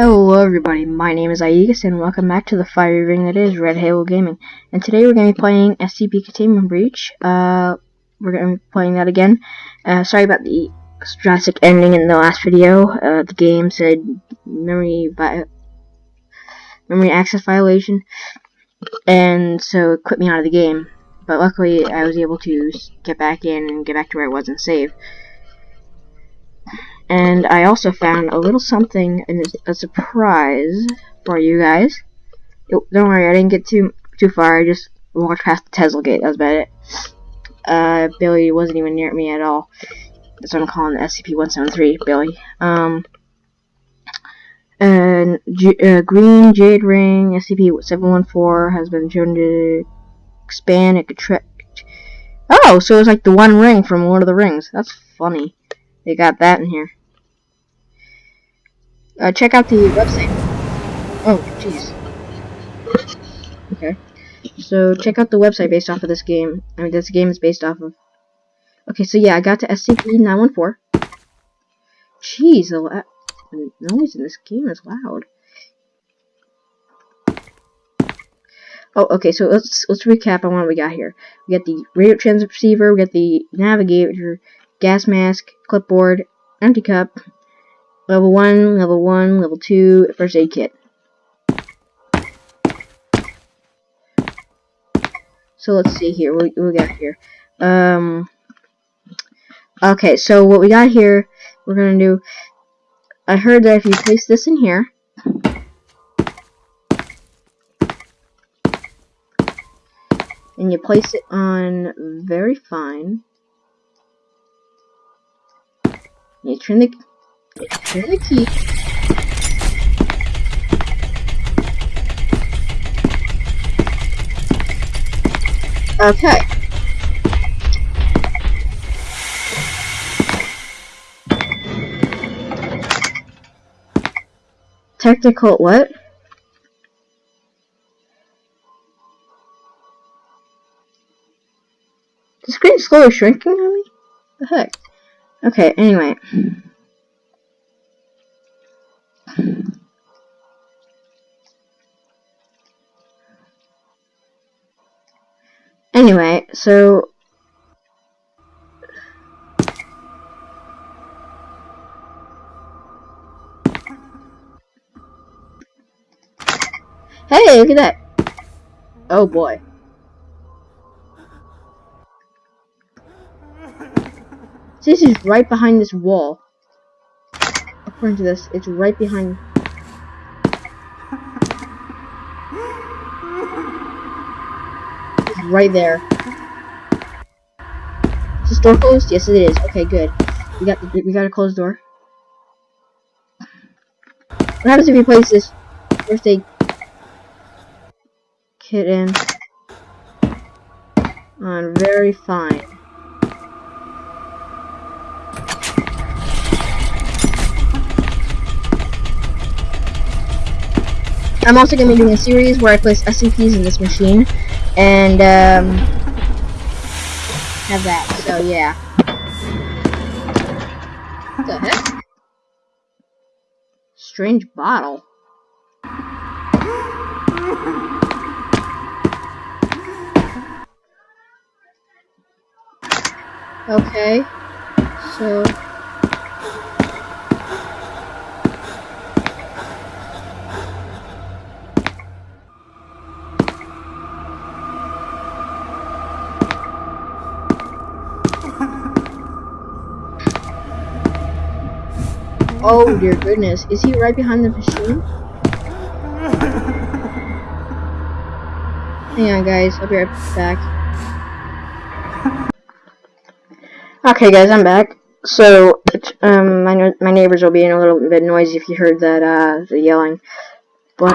Hello everybody, my name is Aegis and welcome back to the fiery ring that is Red Halo Gaming. And today we're going to be playing SCP Containment Breach. Uh, we're going to be playing that again. Uh, sorry about the drastic ending in the last video. Uh, the game said memory memory access violation, and so it quit me out of the game. But luckily I was able to get back in and get back to where I was and save. And I also found a little something, and a surprise for you guys. Don't worry, I didn't get too too far. I just walked past the Tesla gate. That was about it. Uh, Billy wasn't even near me at all. That's what I'm calling the SCP-173, Billy. Um, and uh, green jade ring SCP-714 has been shown to expand and contract. Oh, so it's like the one ring from Lord of the Rings. That's funny. They got that in here. Uh, check out the website. Oh, jeez. Okay. So, check out the website based off of this game. I mean, this game is based off of... Okay, so yeah, I got to SCP-914. Jeez, the, the noise in this game is loud. Oh, okay, so let's let's recap on what we got here. We got the radio transceiver, we got the navigator, gas mask, clipboard, empty cup, Level 1, Level 1, Level 2, First Aid Kit. So let's see here, what, we got here. Um, okay, so what we got here, we're going to do, I heard that if you place this in here, and you place it on very fine, you turn the The. Okay. Technical what? The screen's slowly shrinking on me? The heck? Okay, anyway. Anyway, so Hey, look at that. Oh boy. This is right behind this wall. According to this, it's right behind right there. Is this door closed? Yes, it is. Okay, good. We got the, we got a closed door. What happens if we place this first aid kit in on very fine? I'm also going to be doing a series where I place SCPs in this machine and um, have that. So yeah. What the heck? Strange bottle. Okay. So Oh dear goodness. Is he right behind the machine? Hang on guys, I'll be right back. Okay guys, I'm back. So, um, my, my neighbors will be in a little bit noisy if you heard that, uh, the yelling. But,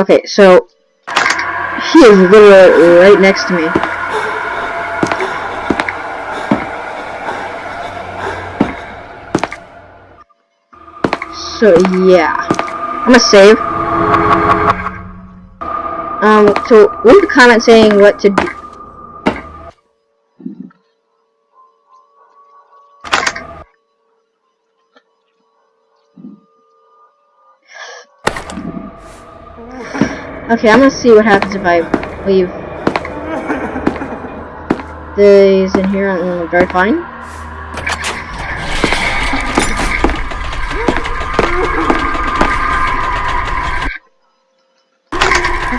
okay, so, he is literally right next to me. so yeah. I'm gonna save. Um, so leave a comment saying what to do. Okay, I'm gonna see what happens if I leave these in here and very fine.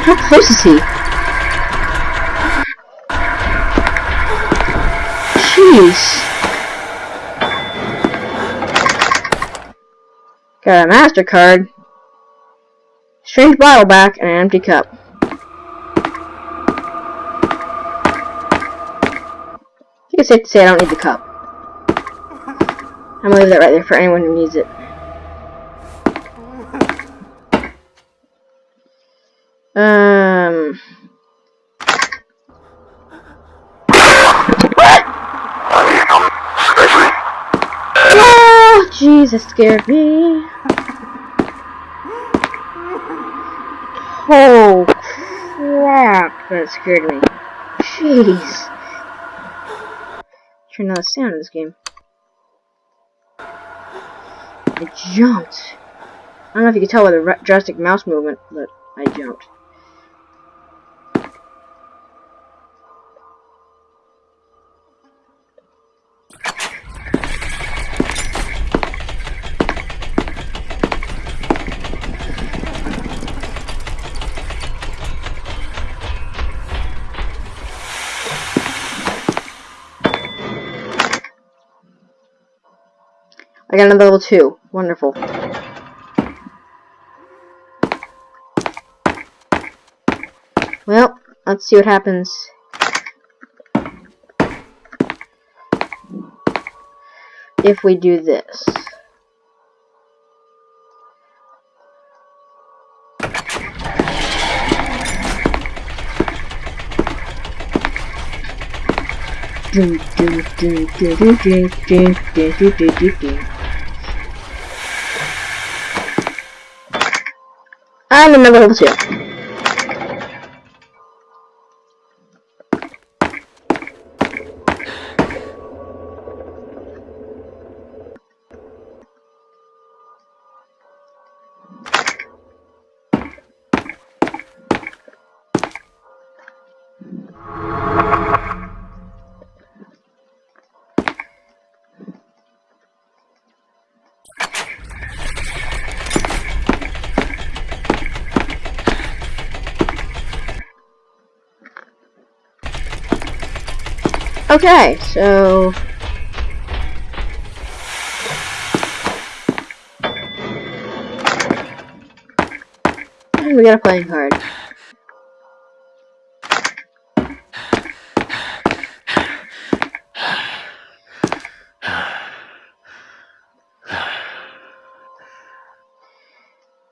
How close is he? Jeez. Got a MasterCard. Strange bottle back and an empty cup. I think it's safe to say I don't need the cup. I'm gonna leave that right there for anyone who needs it. Oh, that scared me. Oh, crap, that scared me. Jeez. Turn down the sound of this game. I jumped. I don't know if you can tell by the drastic mouse movement, but I jumped. I got another level 2. Wonderful. Well, let's see what happens. If we do this. do do do do do do do do do do do And Ah no, a la navegación. Okay, so... We got a playing card.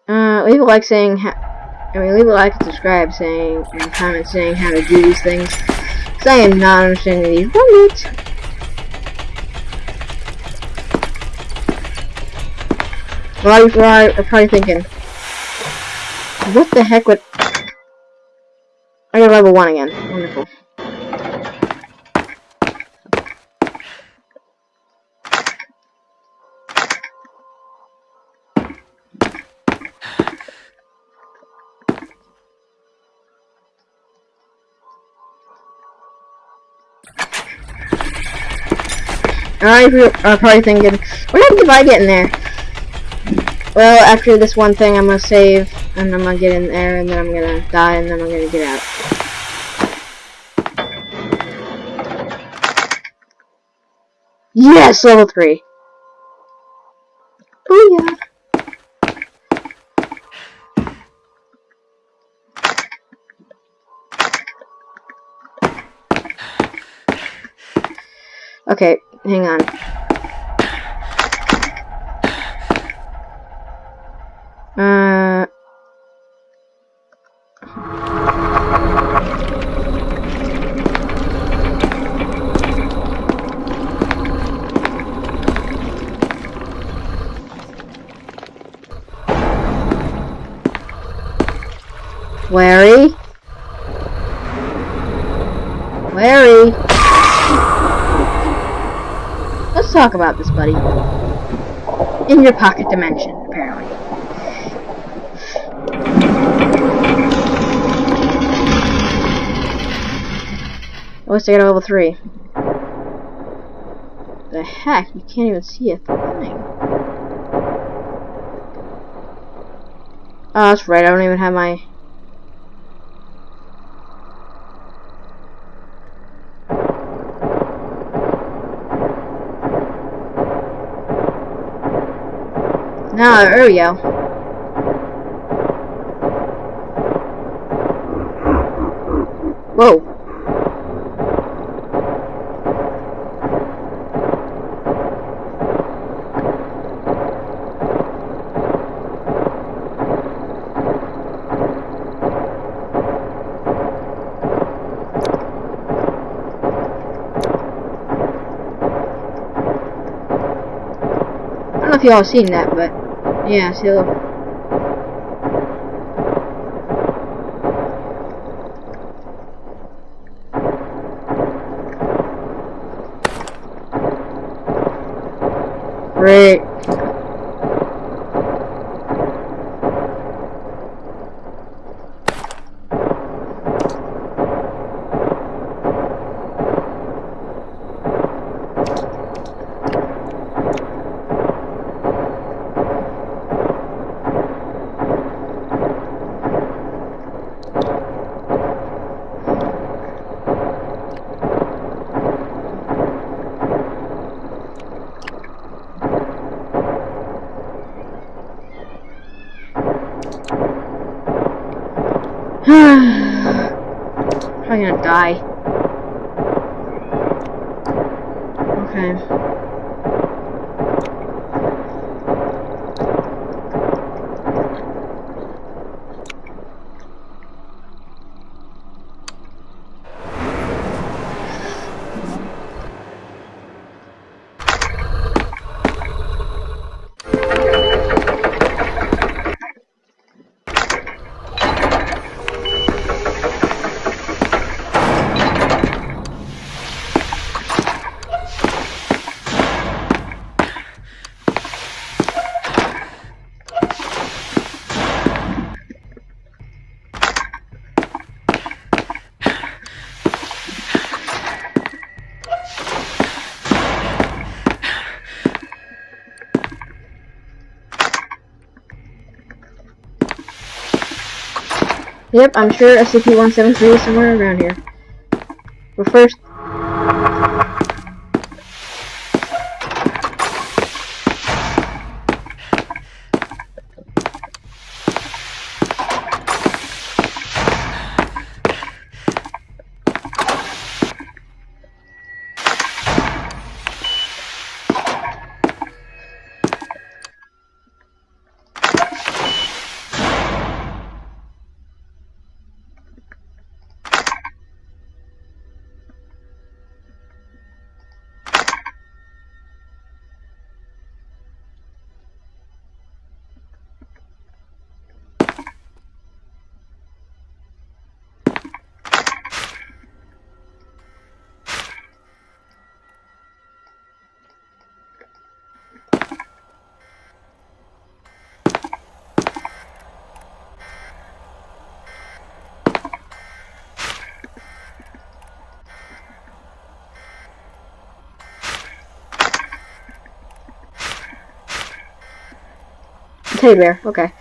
Uh, leave a like saying, I mean, leave a like and subscribe saying, and comment saying how to do these things. I am not understanding these. Minute. A lot of people probably thinking, what the heck would... I got level 1 again. Wonderful. Alright, you're probably thinking, what happened if I get in there? Well, after this one thing, I'm gonna save, and I'm gonna get in there, and then I'm gonna die, and then I'm gonna get out. Yes, level 3. Oh yeah. Okay, hang on. Uh... talk about this, buddy. In your pocket dimension, apparently. At least I got a level 3. The heck? You can't even see a thing. Oh, that's right. I don't even have my No, there we go. Whoa. I don't know if y'all seen that, but yeah, see look. Great. I'm gonna die. Yep, I'm sure SCP-173 is somewhere around here. But first... Teddy bear, okay.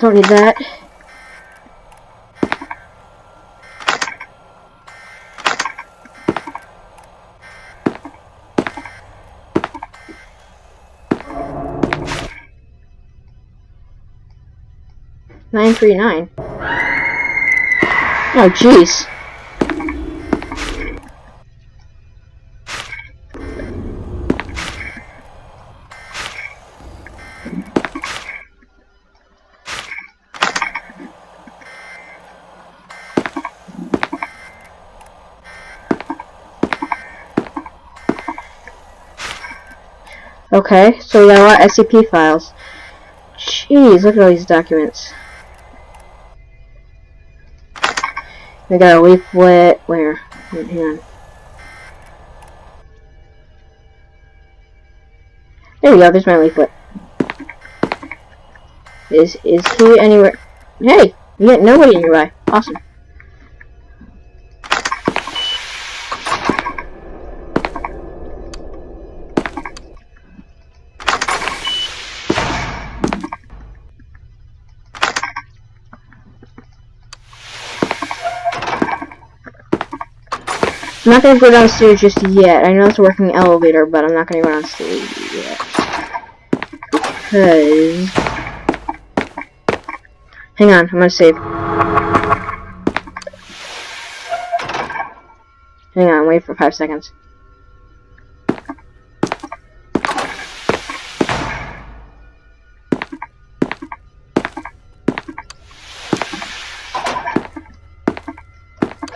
Don't need that. Nine three nine. Oh jeez. Okay, so we got a lot of SCP files. Jeez, look at all these documents. We got a leaflet. Where? On. There we go. There's my leaflet. Is is he anywhere? Hey, get nobody nearby. Awesome. I'm not gonna go downstairs just yet. I know it's a working elevator, but I'm not gonna go downstairs yet. Because... Hang on, I'm gonna save. Hang on, wait for five seconds.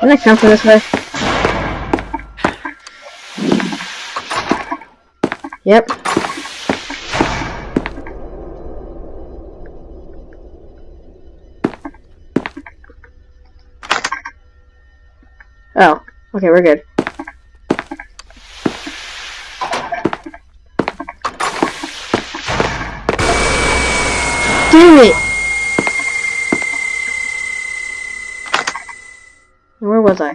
Can I come from this way? Yep. Oh, okay, we're good. Damn it! Where was I?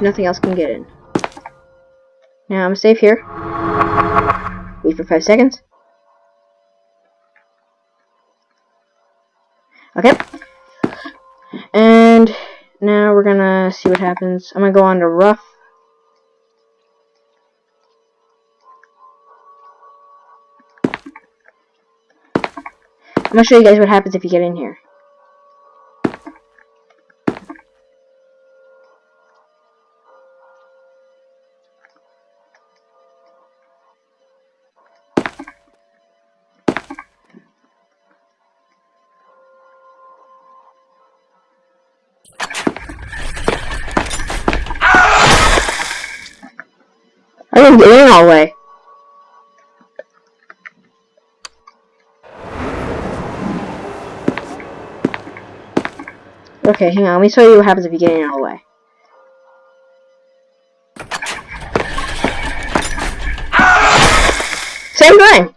Nothing else can get in. Now I'm safe here. Wait for five seconds. Okay. And now we're gonna see what happens. I'm gonna go on to rough. I'm gonna show you guys what happens if you get in here. I didn't get in all the way. Okay, hang on. Let me show you what happens if you get in all the way. Same thing!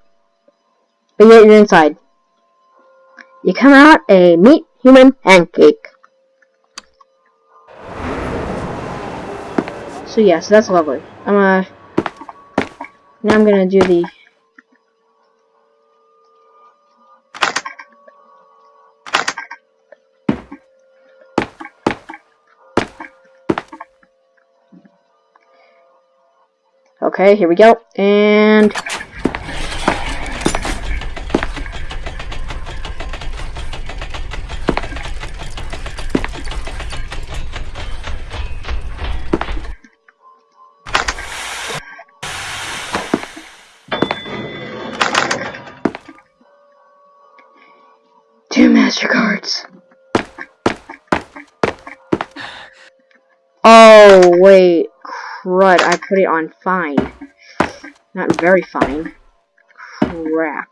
But yet you're inside. You come out a meat human pancake. So yeah, so that's lovely. I'm uh now I'm gonna do the Okay, here we go. And crud, I put it on fine. Not very fine. Crap.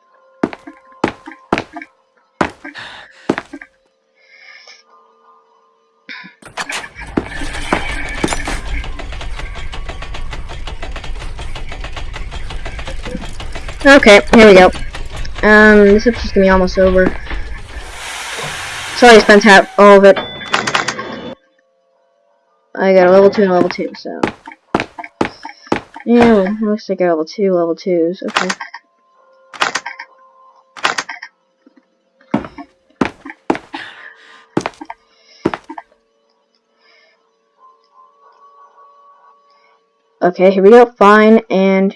Okay, here we go. Um, this episode's gonna be almost over. Sorry I spent half all of it. I got a level 2 and a level 2, so. Yeah, well, looks like I level 2, level 2s, okay. Okay, here we go, fine, and...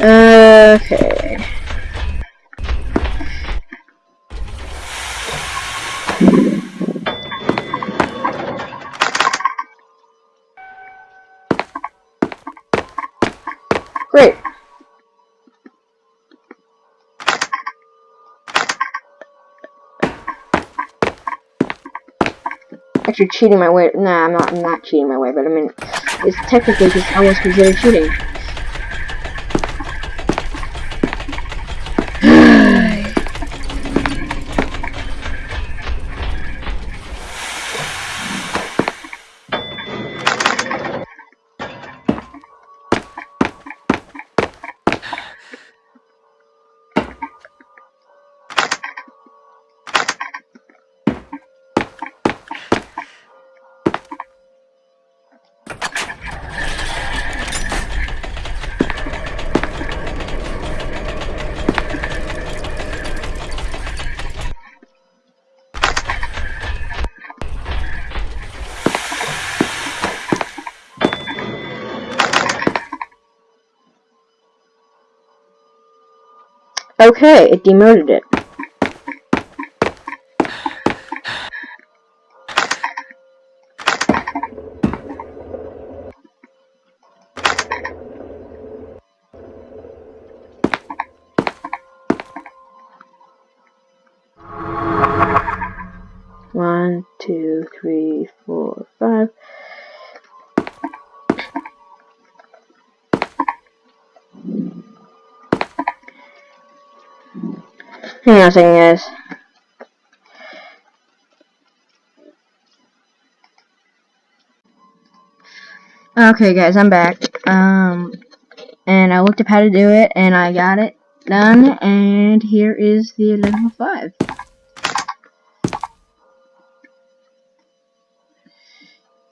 Okay. You're cheating my way. Nah, I'm not. I'm not cheating my way, but I mean, it's technically just almost considered cheating. Okay, it demoted it. One, two, three, four, five. Hang on guys. Okay, guys, I'm back. Um, and I looked up how to do it, and I got it done, and here is the level 5.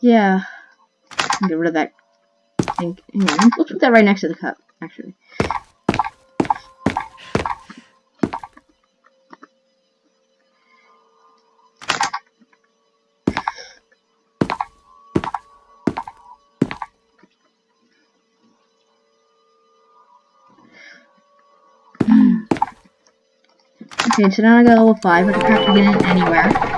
Yeah. Get rid of that. Thing. Let's put that right next to the cup, actually. Okay, so now I got level 5, I have to get in anywhere.